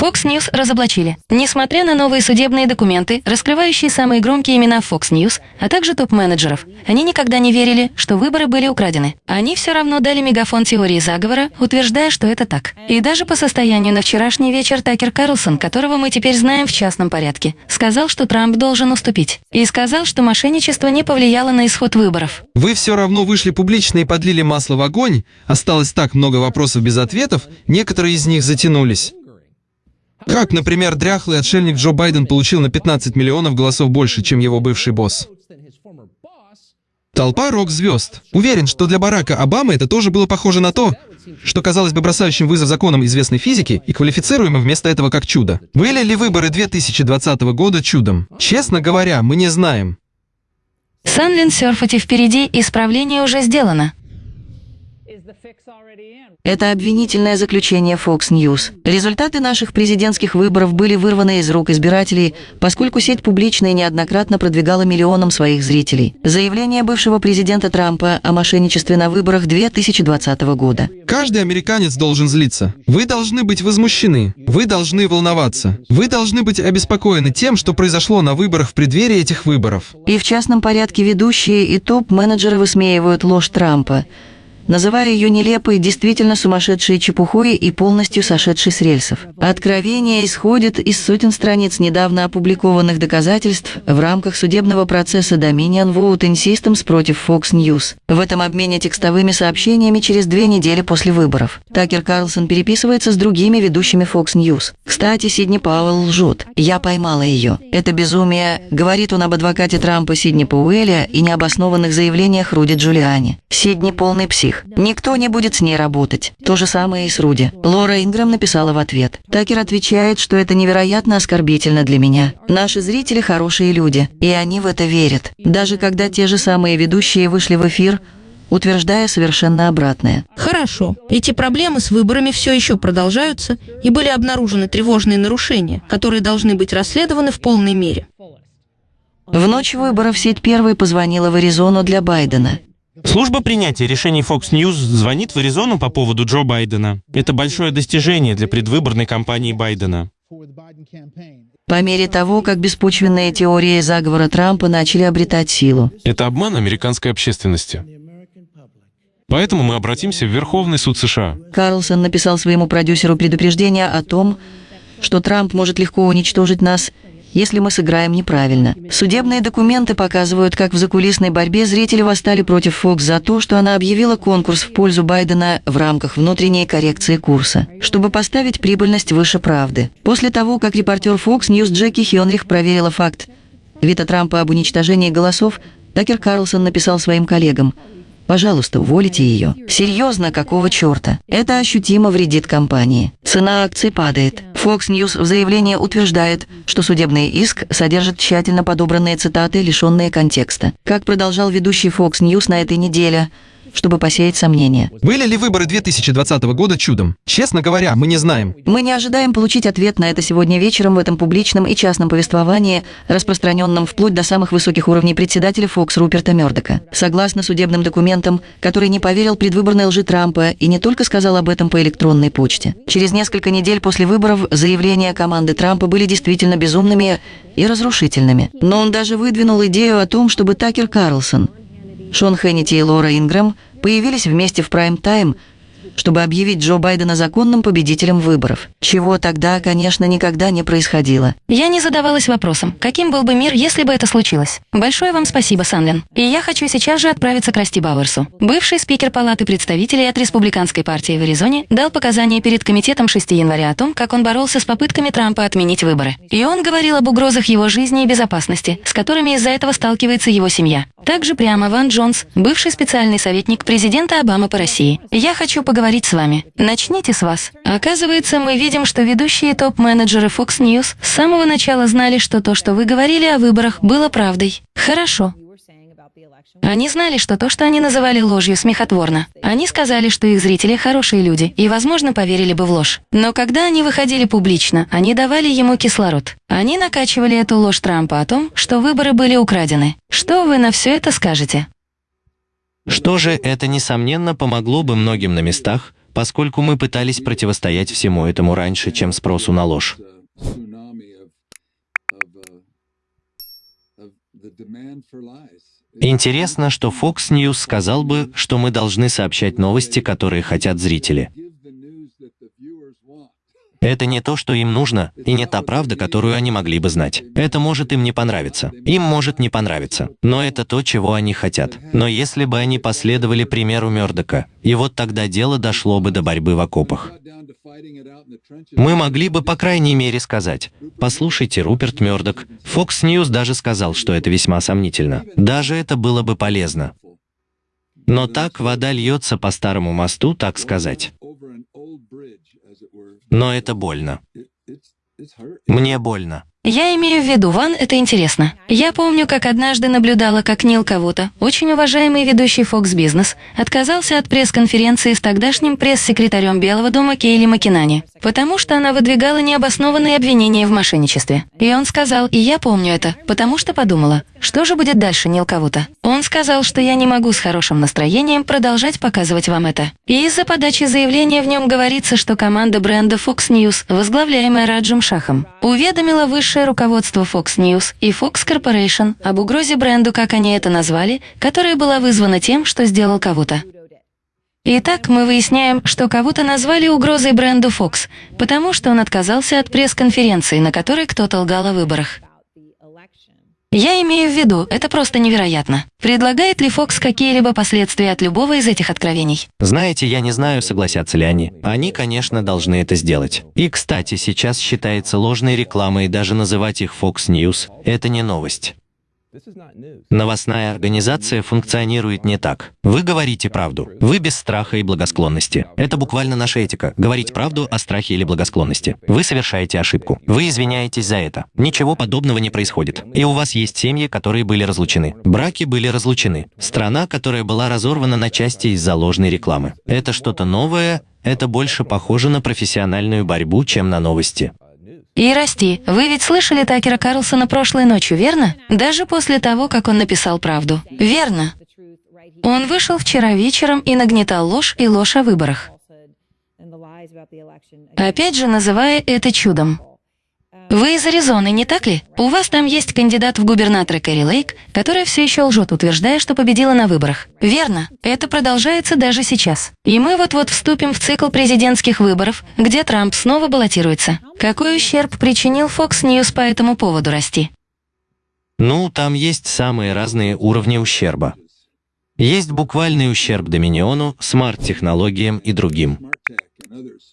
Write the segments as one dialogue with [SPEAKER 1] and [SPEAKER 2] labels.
[SPEAKER 1] Fox News разоблачили. Несмотря на новые судебные документы, раскрывающие самые громкие имена Fox News, а также топ-менеджеров, они никогда не верили, что выборы были украдены. Они все равно дали мегафон теории заговора, утверждая, что это так. И даже по состоянию на вчерашний вечер Такер Карлсон, которого мы теперь знаем в частном порядке, сказал, что Трамп должен уступить. И сказал, что мошенничество не повлияло на исход выборов.
[SPEAKER 2] Вы все равно вышли публично и подлили масло в огонь. Осталось так много вопросов без ответов, некоторые из них затянулись. Как, например, дряхлый отшельник Джо Байден получил на 15 миллионов голосов больше, чем его бывший босс? Толпа рок-звезд. Уверен, что для Барака Обамы это тоже было похоже на то, что казалось бы бросающим вызов законам известной физики и квалифицируемым вместо этого как чудо. Были ли выборы 2020 года чудом? Честно говоря, мы не знаем.
[SPEAKER 1] Санлин серфати впереди, исправление уже сделано.
[SPEAKER 3] Это обвинительное заключение Fox News. Результаты наших президентских выборов были вырваны из рук избирателей, поскольку сеть публично и неоднократно продвигала миллионам своих зрителей. Заявление бывшего президента Трампа о мошенничестве на выборах 2020 года.
[SPEAKER 2] Каждый американец должен злиться. Вы должны быть возмущены. Вы должны волноваться. Вы должны быть обеспокоены тем, что произошло на выборах в преддверии этих выборов.
[SPEAKER 3] И в частном порядке ведущие и топ-менеджеры высмеивают ложь Трампа называя ее нелепой, действительно сумасшедшей чепухой и полностью сошедшей с рельсов. Откровение исходит из сотен страниц недавно опубликованных доказательств в рамках судебного процесса Dominion Voting Systems против Fox News. В этом обмене текстовыми сообщениями через две недели после выборов. Такер Карлсон переписывается с другими ведущими Fox News. Кстати, Сидни Пауэлл лжет. «Я поймала ее. Это безумие», — говорит он об адвокате Трампа Сидни Пауэлля и необоснованных заявлениях Руди Джулиани. Сидни полный псих. Никто не будет с ней работать. То же самое и с Руди. Лора Инграм написала в ответ. Такер отвечает, что это невероятно оскорбительно для меня. Наши зрители хорошие люди, и они в это верят. Даже когда те же самые ведущие вышли в эфир, утверждая совершенно обратное.
[SPEAKER 4] Хорошо. Эти проблемы с выборами все еще продолжаются, и были обнаружены тревожные нарушения, которые должны быть расследованы в полной мере.
[SPEAKER 3] В ночь выборов сеть первой позвонила в Аризону для Байдена.
[SPEAKER 5] Служба принятия решений Fox News звонит в Аризону по поводу Джо Байдена. Это большое достижение для предвыборной кампании Байдена.
[SPEAKER 3] По мере того, как беспочвенные теории заговора Трампа начали обретать силу.
[SPEAKER 6] Это обман американской общественности. Поэтому мы обратимся в Верховный суд США.
[SPEAKER 3] Карлсон написал своему продюсеру предупреждение о том, что Трамп может легко уничтожить нас если мы сыграем неправильно. Судебные документы показывают, как в закулисной борьбе зрители восстали против Фокс за то, что она объявила конкурс в пользу Байдена в рамках внутренней коррекции курса, чтобы поставить прибыльность выше правды. После того, как репортер Fox News Джеки Хенрих проверила факт Вита Трампа об уничтожении голосов, Такер Карлсон написал своим коллегам – Пожалуйста, уволите ее. Серьезно, какого черта? Это ощутимо вредит компании. Цена акций падает. Fox News в заявлении утверждает, что судебный иск содержит тщательно подобранные цитаты, лишенные контекста. Как продолжал ведущий Fox News на этой неделе, чтобы посеять сомнения.
[SPEAKER 2] Были ли выборы 2020 года чудом? Честно говоря, мы не знаем.
[SPEAKER 3] Мы не ожидаем получить ответ на это сегодня вечером в этом публичном и частном повествовании, распространенном вплоть до самых высоких уровней председателя Фокс Руперта Мёрдока. Согласно судебным документам, который не поверил предвыборной лжи Трампа и не только сказал об этом по электронной почте. Через несколько недель после выборов заявления команды Трампа были действительно безумными и разрушительными. Но он даже выдвинул идею о том, чтобы Такер Карлсон – Шон Хеннити и Лора Ингрэм появились вместе в прайм-тайм чтобы объявить Джо Байдена законным победителем выборов. Чего тогда, конечно, никогда не происходило.
[SPEAKER 1] Я не задавалась вопросом, каким был бы мир, если бы это случилось. Большое вам спасибо, Санлин. И я хочу сейчас же отправиться к Расти Бауэрсу. Бывший спикер Палаты представителей от Республиканской партии в Аризоне дал показания перед комитетом 6 января о том, как он боролся с попытками Трампа отменить выборы. И он говорил об угрозах его жизни и безопасности, с которыми из-за этого сталкивается его семья. Также прямо Ван Джонс, бывший специальный советник президента Обамы по России. Я хочу поговорить с вами. Начните с вас. Оказывается, мы видим, что ведущие топ-менеджеры Fox News с самого начала знали, что то, что вы говорили о выборах, было правдой. Хорошо. Они знали, что то, что они называли ложью, смехотворно. Они сказали, что их зрители хорошие люди и, возможно, поверили бы в ложь. Но когда они выходили публично, они давали ему кислород. Они накачивали эту ложь Трампа о том, что выборы были украдены. Что вы на все это скажете?
[SPEAKER 5] Что же это, несомненно, помогло бы многим на местах,
[SPEAKER 7] поскольку мы пытались противостоять всему этому раньше, чем спросу на ложь. Интересно, что Fox News сказал бы, что мы должны сообщать новости, которые хотят зрители. Это не то, что им нужно, и не та правда, которую они могли бы знать. Это может им не понравиться. Им может не понравиться. Но это то, чего они хотят. Но если бы они последовали примеру Мёрдока, и вот тогда дело дошло бы до борьбы в окопах. Мы могли бы, по крайней мере, сказать, «Послушайте, Руперт Мёрдок, Fox News даже сказал, что это весьма сомнительно. Даже это было бы полезно». Но так вода льется по старому мосту, так сказать. Но это больно. Мне больно.
[SPEAKER 1] Я имею в виду, Ван, это интересно. Я помню, как однажды наблюдала, как Нил кого-то, очень уважаемый ведущий Fox Business, отказался от пресс-конференции с тогдашним пресс-секретарем Белого дома Кейли Макинани, потому что она выдвигала необоснованные обвинения в мошенничестве. И он сказал, и я помню это, потому что подумала, что же будет дальше, Нил кого-то? Он сказал, что я не могу с хорошим настроением продолжать показывать вам это. И из-за подачи заявления в нем говорится, что команда бренда Fox News, возглавляемая Раджем Шахом, уведомила высшее руководство Fox News и Fox Corporation об угрозе бренду, как они это назвали, которая была вызвана тем, что сделал кого-то. Итак, мы выясняем, что кого-то назвали угрозой бренду Fox, потому что он отказался от пресс-конференции, на которой кто-то лгал о выборах. Я имею в виду, это просто невероятно. Предлагает ли Фокс какие-либо последствия от любого из этих откровений?
[SPEAKER 7] Знаете, я не знаю, согласятся ли они. Они, конечно, должны это сделать. И, кстати, сейчас считается ложной рекламой даже называть их Fox News. Это не новость. Новостная организация функционирует не так. Вы говорите правду. Вы без страха и благосклонности. Это буквально наша этика. Говорить правду о страхе или благосклонности. Вы совершаете ошибку. Вы извиняетесь за это. Ничего подобного не происходит. И у вас есть семьи, которые были разлучены. Браки были разлучены. Страна, которая была разорвана на части из-за ложной рекламы. Это что-то новое, это больше похоже на профессиональную борьбу, чем на новости.
[SPEAKER 1] И расти. Вы ведь слышали Такера Карлсона прошлой ночью, верно? Даже после того, как он написал правду. Верно. Он вышел вчера вечером и нагнетал ложь и ложь о выборах. Опять же, называя это чудом. Вы из Аризоны, не так ли? У вас там есть кандидат в губернаторы Кэрри Лейк, которая все еще лжет, утверждая, что победила на выборах. Верно. Это продолжается даже сейчас. И мы вот-вот вступим в цикл президентских выборов, где Трамп снова баллотируется. Какой ущерб причинил Fox News по этому поводу расти?
[SPEAKER 7] Ну, там есть самые разные уровни ущерба. Есть буквальный ущерб Доминиону, смарт-технологиям и другим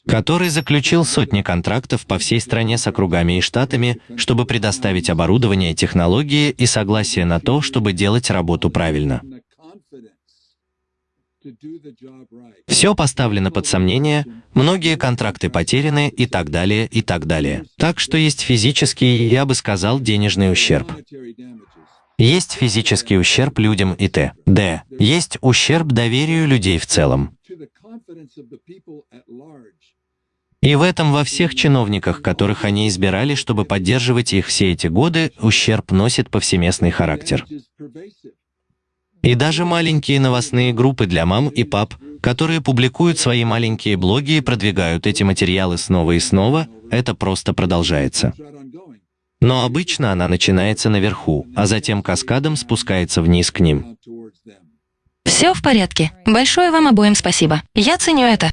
[SPEAKER 7] который заключил сотни контрактов по всей стране с округами и штатами, чтобы предоставить оборудование, технологии и согласие на то, чтобы делать работу правильно. Все поставлено под сомнение, многие контракты потеряны и так далее, и так далее. Так что есть физический, я бы сказал, денежный ущерб. Есть физический ущерб людям и т. Д. Есть ущерб доверию людей в целом. И в этом во всех чиновниках, которых они избирали, чтобы поддерживать их все эти годы, ущерб носит повсеместный характер. И даже маленькие новостные группы для мам и пап, которые публикуют свои маленькие блоги и продвигают эти материалы снова и снова, это просто продолжается. Но обычно она начинается наверху, а затем каскадом спускается вниз к ним.
[SPEAKER 1] Все в порядке. Большое вам обоим спасибо. Я ценю это.